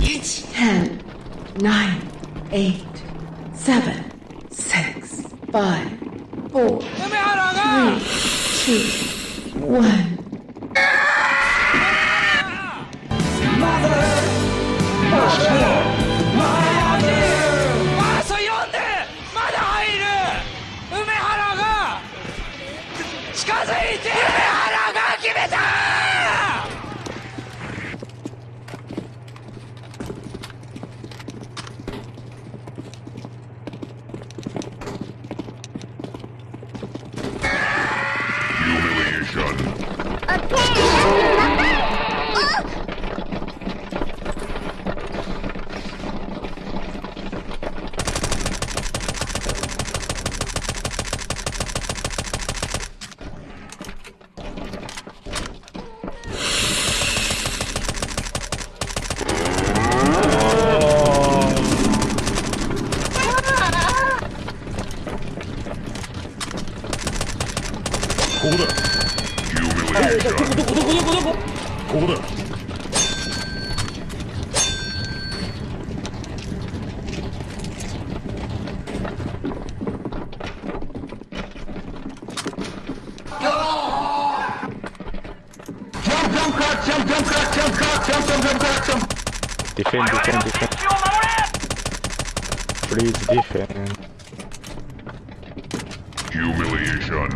Ten, nine, eight, seven, six, five, four, three, two, one. ここだ どこどこどこどこどこここだディフェンディフェンディフェン Please defend Humiliation.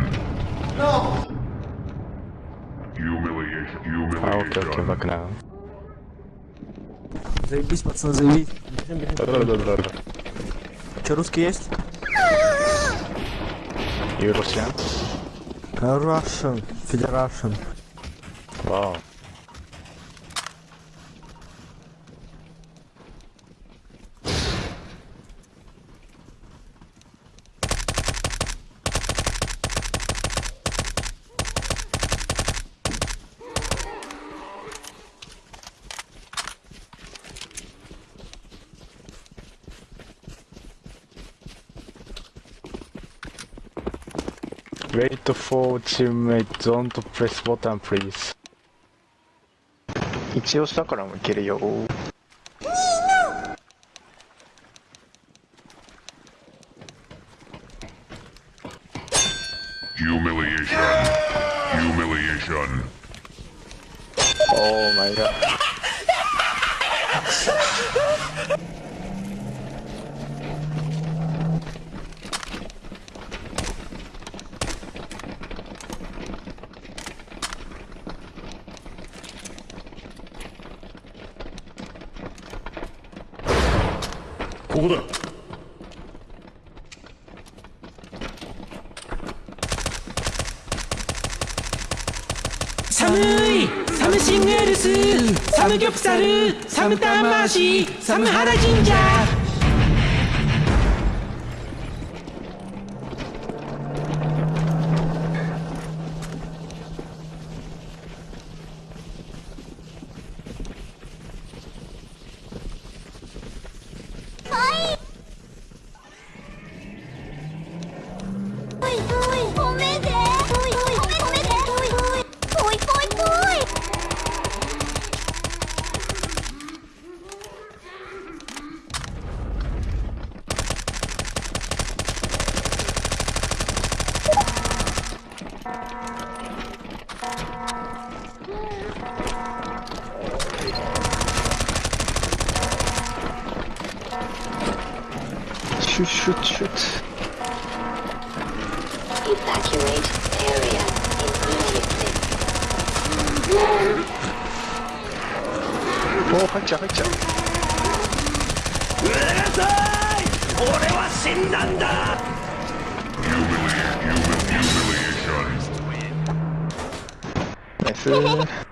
No. А вот это в окна. Заебись, пацан, заебись. Да-да-да. Че, русский есть? И Russian. Russian. Federation. Вау. Wow. Wait for teammate, don't press button please 一応下からもいけるよ Humiliation. Humiliation. Oh my god ここだ。寒いサムシングルスサムギョプサルサムタンマーシーサムハラ神社。シュッシュッシュッ Evacuate area immediately. おお入っちゃう入っちゃううるさい俺は死んだんだ Jackson.